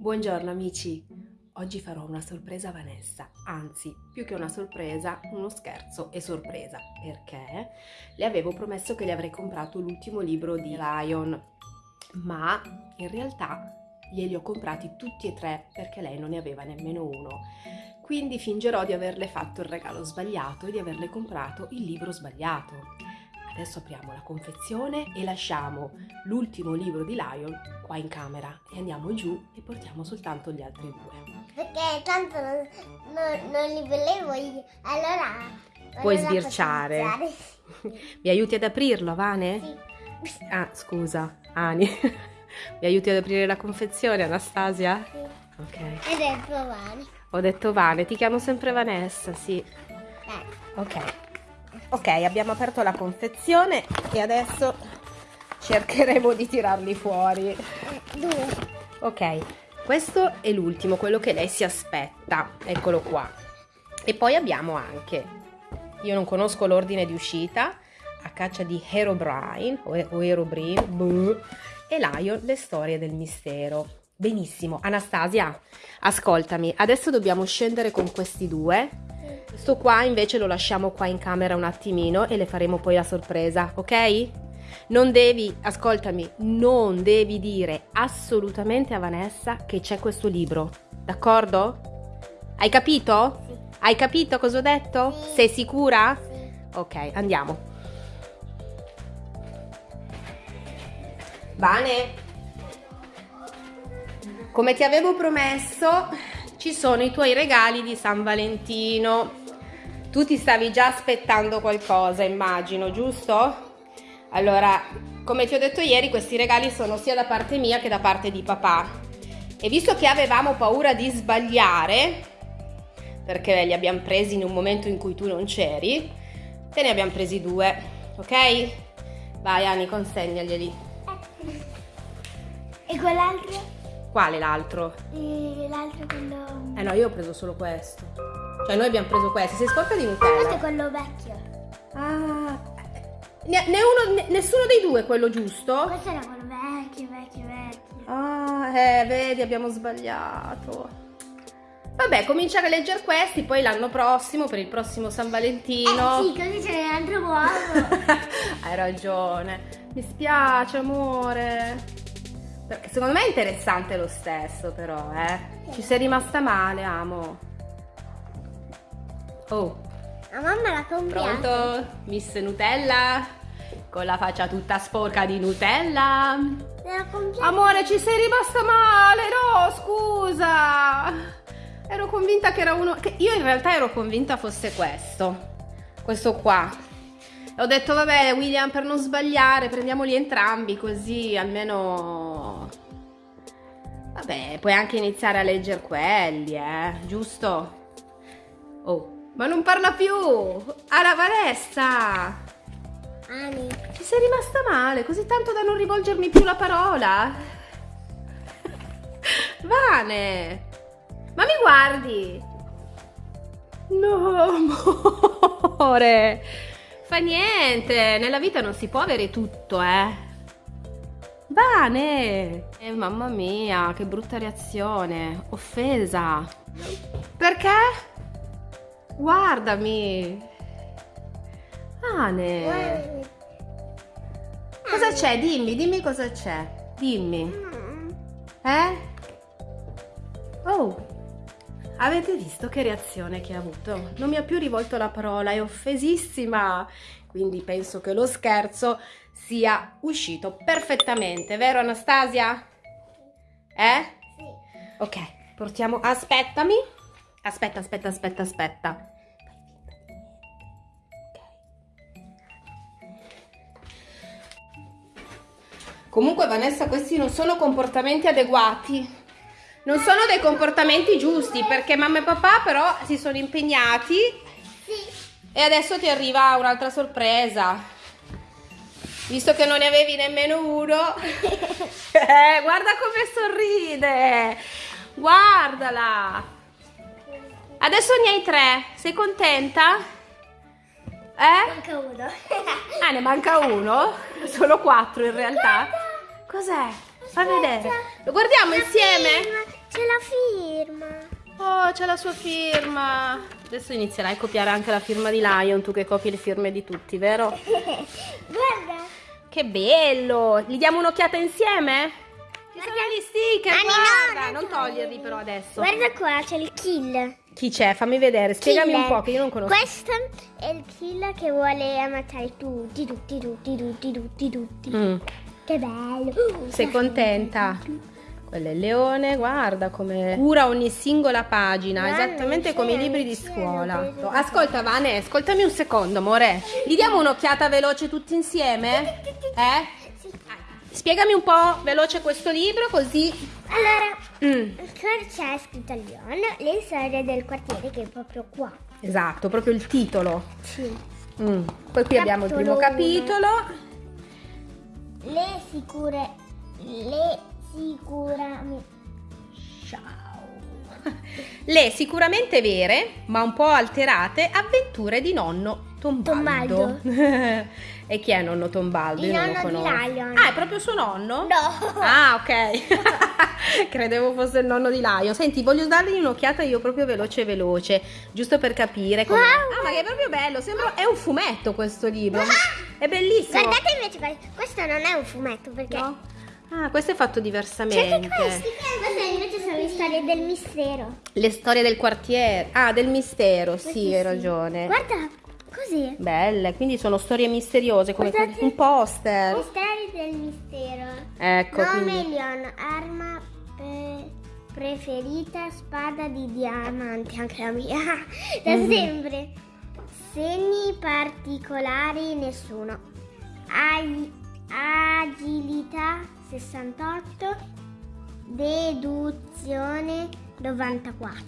Buongiorno amici, oggi farò una sorpresa a Vanessa, anzi più che una sorpresa, uno scherzo e sorpresa, perché le avevo promesso che le avrei comprato l'ultimo libro di Lion, ma in realtà glieli ho comprati tutti e tre perché lei non ne aveva nemmeno uno. Quindi fingerò di averle fatto il regalo sbagliato e di averle comprato il libro sbagliato. Adesso apriamo la confezione e lasciamo l'ultimo libro di Lion qua in camera e andiamo giù e portiamo soltanto gli altri due. Perché tanto non, non, non li volevo io, allora... Puoi sbirciare. Mi aiuti ad aprirlo, Vane? Sì. Ah, scusa, Ani. Mi aiuti ad aprire la confezione, Anastasia? Sì. Ok. Ed è Giovanni. Ho detto Vane, ti chiamo sempre Vanessa, sì. Dai. Ok. Ok, abbiamo aperto la confezione e adesso cercheremo di tirarli fuori. Ok, questo è l'ultimo, quello che lei si aspetta. Eccolo qua. E poi abbiamo anche, io non conosco l'ordine di uscita, a caccia di Herobrine o, o Herobrine e Lion, le storie del mistero. Benissimo, Anastasia, ascoltami, adesso dobbiamo scendere con questi due. Questo qua invece lo lasciamo qua in camera un attimino e le faremo poi la sorpresa, ok? Non devi, ascoltami, non devi dire assolutamente a Vanessa che c'è questo libro, d'accordo? Hai capito? Sì. Hai capito cosa ho detto? Sì. Sei sicura? Sì. Ok, andiamo. Vane, come ti avevo promesso, ci sono i tuoi regali di San Valentino. Tu ti stavi già aspettando qualcosa, immagino, giusto? Allora, come ti ho detto ieri, questi regali sono sia da parte mia che da parte di papà. E visto che avevamo paura di sbagliare, perché li abbiamo presi in un momento in cui tu non c'eri, te ne abbiamo presi due, ok? Vai Ani, consegnaglieli. E quell'altro? Quale l'altro? L'altro quello... Eh no, io ho preso solo questo. Cioè noi abbiamo preso questo. Sei sporca di Questo è Nutella. quello vecchio. Ah, ne, ne uno, ne- nessuno dei due è quello giusto? Questo era quello vecchio, vecchio, vecchio. Ah, eh, vedi, abbiamo sbagliato. Vabbè, cominciare a leggere questi, poi l'anno prossimo, per il prossimo San Valentino. Eh sì, così ce n'è un altro buono. Hai ragione. Mi spiace, amore. Perché secondo me è interessante lo stesso, però, eh. Ci sei rimasta male, amo. Oh, La mamma l'ha comprato. pronto? Miss Nutella? Con la faccia tutta sporca di Nutella. Amore, ci sei rimasta male, no, scusa. Ero convinta che era uno... Che io in realtà ero convinta fosse questo. Questo qua. Ho detto, vabbè, William, per non sbagliare, prendiamoli entrambi, così almeno... Vabbè, puoi anche iniziare a leggere quelli, eh, giusto? Oh, ma non parla più! Alla Vanessa! Ani. Ci sei rimasta male, così tanto da non rivolgermi più la parola? Vane! Ma mi guardi? No, amore! Fa niente, nella vita non si può avere tutto, eh! Vane! Eh, mamma mia, che brutta reazione! Offesa! Perché? Guardami! Guarda. Cosa c'è? Dimmi, dimmi cosa c'è. Dimmi. Mm. Eh? Oh, avete visto che reazione che ha avuto? Non mi ha più rivolto la parola, è offesissima. Quindi penso che lo scherzo sia uscito perfettamente, vero Anastasia? Eh? Sì. Ok, portiamo... Aspettami. Aspetta, aspetta, aspetta, aspetta. Comunque Vanessa, questi non sono comportamenti adeguati. Non sono dei comportamenti giusti perché mamma e papà però si sono impegnati Sì. e adesso ti arriva un'altra sorpresa. Visto che non ne avevi nemmeno uno. Eh, guarda come sorride. Guardala. Adesso ne hai tre. Sei contenta? Eh? Manca uno. Ah, ne manca uno? Sono quattro in realtà. Cos'è? Fa vedere. Lo guardiamo insieme? C'è la firma. Oh, c'è la sua firma. Adesso inizierai a copiare anche la firma di Lion, tu che copi le firme di tutti, vero? Guarda. Che bello! Gli diamo un'occhiata insieme? Ci sono gli sticker, Ah, no, guarda! non non toglierli però adesso. Guarda qua, c'è il kill. Chi c'è? Fammi vedere, spiegami un Killer. po' che io non conosco. Questo è il kill che vuole ammazzare tutti, tutti, tutti, tutti, tutti, tutti. Mm, Che bello. sei contenta? Quello è il leone, guarda come cura ogni singola pagina, Guarda, esattamente come i libri di scuola. Ascolta Vane, ascoltami un secondo, amore. Gli diamo un'occhiata veloce tutti insieme? Eh? Spiegami un po' veloce questo libro così... Allora, Mm, c'è scritto Leon, le storie del quartiere che è proprio qua. esatto, proprio il titolo. Sì. Mm. Poi qui abbiamo il primo Capitolo capitolo. Le sicure... Le sicuramente... Ciao. Le sicuramente vere, ma un po' alterate avventure di nonno Tombaldo. e chi è nonno Tombaldo? Il Io non lo nonno di conosco. Lion. Ah, è proprio suo nonno? No! Ah, ok. Credevo fosse il nonno di Lion. Senti, voglio dargli un'occhiata io proprio veloce veloce, giusto per capire come. Wow. Ah, ma che è proprio bello, sembra è un fumetto questo libro. È bellissimo. Guardate invece questo. Questo non è un fumetto perché... No? Ah, questo è fatto C'è diversamente. anche questi. Queste invece sono le storie del mistero. Le storie del quartiere. Ah, del mistero, sì, Questi hai ragione. Guarda, così. Belle, quindi sono storie misteriose come Guardate. un poster. Misteri del mistero. Ecco, Nome quindi Leon, arma preferita, spada di diamanti, anche la mia, da Mhm. sempre. Segni particolari, nessuno. Ai- agilità 68, deduzione 94,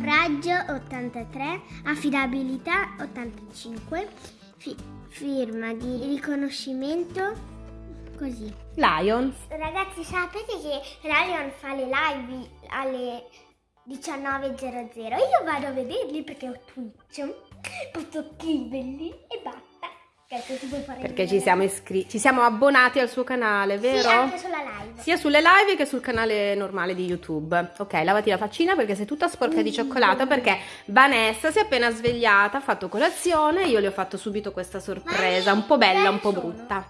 raggio 83, affidabilità 85, fi- firma di riconoscimento così. Lion. Ragazzi, sapete che Ryan fa le live alle 19.00? Io vado a vederli perché ho Twitch. Posso scriverli e basta. Perché ci siamo iscritti, ci siamo abbonati al suo canale, vero? Sì, anche sulla live. Sia sulle live che sul canale normale di YouTube. Ok, lavati la faccina perché sei tutta sporca di cioccolato perché Vanessa si è appena svegliata, ha fatto colazione, io le ho fatto subito questa sorpresa, un po' bella, un po' brutta.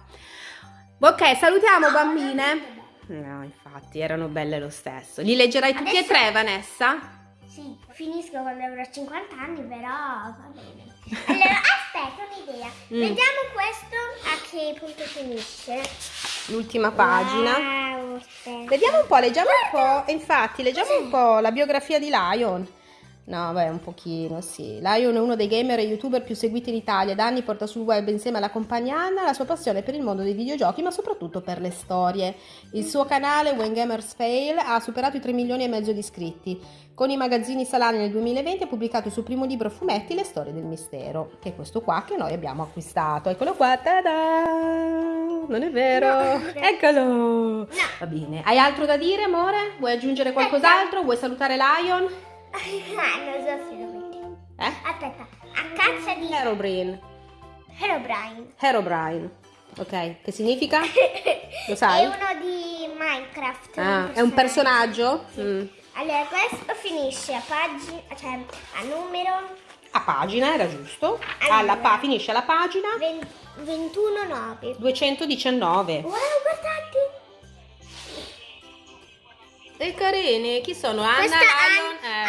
Ok, salutiamo bambine. No, infatti, erano belle lo stesso. Li leggerai tutti e Adesso- tre, Vanessa? Sì, finisco quando avrò 50 anni, però va bene. Allora, aspetta un'idea. Mm. Vediamo questo a che punto finisce. L'ultima pagina. Wow. Vediamo un po', leggiamo un po'. Infatti, leggiamo un po' la biografia di Lion. No, beh, un pochino, sì. Lion è uno dei gamer e youtuber più seguiti in Italia. Da anni porta sul web insieme alla compagna Anna la sua passione per il mondo dei videogiochi, ma soprattutto per le storie. Il suo canale, When Gamers Fail, ha superato i 3 milioni e mezzo di iscritti. Con i magazzini Salani nel 2020 ha pubblicato il suo primo libro fumetti, Le storie del mistero, che è questo qua che noi abbiamo acquistato. Eccolo qua, tada! Non è vero? No. Eccolo! Va bene. Hai altro da dire, amore? Vuoi aggiungere qualcos'altro? Vuoi salutare Lion? Ah, non so se lo metto. Eh? Aspetta, a caccia di Herobrine. Herobrine. Herobrine. Ok, che significa? Lo È sai? uno di Minecraft. Ah, è un personaggio? Mm. Allora, questo finisce a pagina, cioè a numero A pagina, era giusto. Allora. Alla pa- finisce alla pagina 21.9. 219. Wow, guardate! E carini, chi sono? Anna, Questa Lion, An- eh,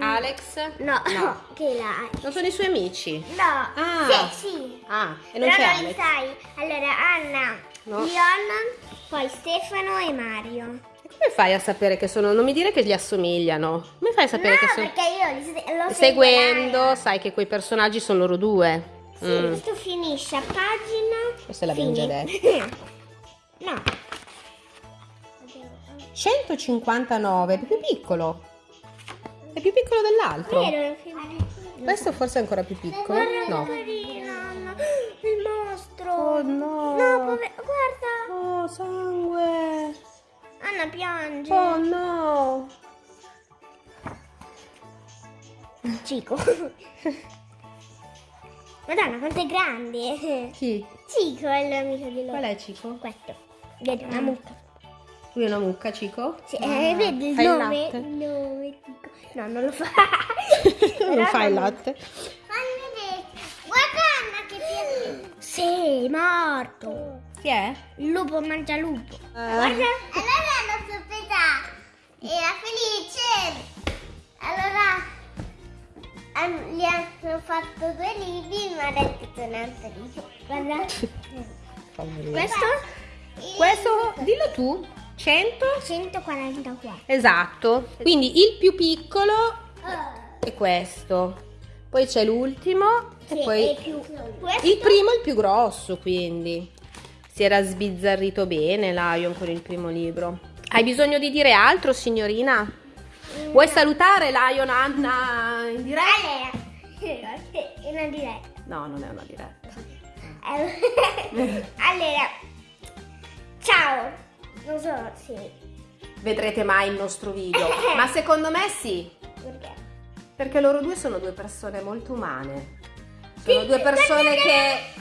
Alex? No, No. che la. Non sono i suoi amici. No, Ah. sì, sì. Ah, e non Però c'è non sai. Allora, Anna, No. Leon, poi Stefano e Mario. Come fai a sapere che sono? Non mi dire che gli assomigliano. Come fai a sapere no, che sono? perché io li se- lo Seguendo, seguo, sai che quei personaggi sono loro due. Sì, Mm. questo finisce a pagina. Questo l'abbiamo già fini- No. 159, è più piccolo. È più piccolo dell'altro. Questo forse è ancora più piccolo. No. Il mostro. Oh no. No, guarda. Oh, sangue. Anna piange. Oh no. Cico. Madonna, quanto è grande. Chi? Cico è l'amico di loro. Qual è Cico? Questo. Vedi, una mucca. Lui è una mucca, Cico? Sì, Ah, eh, vedi il nome? latte? Il nome. No, non lo fa. non fai il latte? Fammi vedere. Guarda Anna che piace. Sei morto. Chi è? Il lupo mangia lupo. Eh. Allora l'ho sorpresa. Era felice. Allora gli hanno fatto due libri, ma ha detto che sono altri. Guarda. Questo? Questo, dillo tu, 100? 144. Esatto. Quindi il più piccolo è questo. Poi c'è l'ultimo e poi il primo è il più grosso, quindi si era sbizzarrito bene Lion con il primo libro. Hai bisogno di dire altro, signorina? Vuoi salutare Lion Anna in diretta? È una diretta. No, non è una diretta. allora, ciao. Non so, sì. Vedrete mai il nostro video, ma secondo me sì, Perché? perché loro due sono due persone molto umane. Sono due persone che.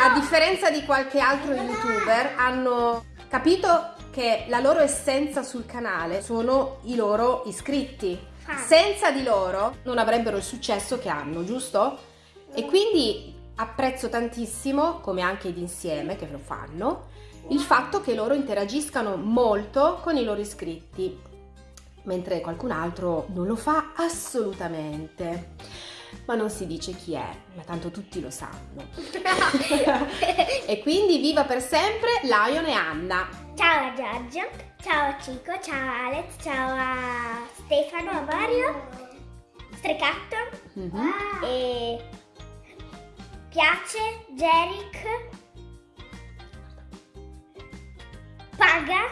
A differenza di qualche altro youtuber, hanno capito che la loro essenza sul canale sono i loro iscritti. Ah. Senza di loro non avrebbero il successo che hanno, giusto? E quindi apprezzo tantissimo, come anche id insieme che lo fanno, il fatto che loro interagiscano molto con i loro iscritti, mentre qualcun altro non lo fa assolutamente. Ma non si dice chi è, ma tanto tutti lo sanno. e quindi viva per sempre Lion e Anna. Ciao a Giorgio, ciao a Cico, ciao a Alex, ciao a Stefano, a Mario, Strecatto Mhm. e Piace, Jeric, Paga,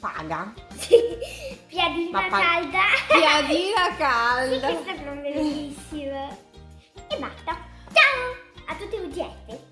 Paga. sì, Piadina pa- Calda. Piadina Sì, calda. questo è bellissimo. E basta. Ciao a tutti i UGF.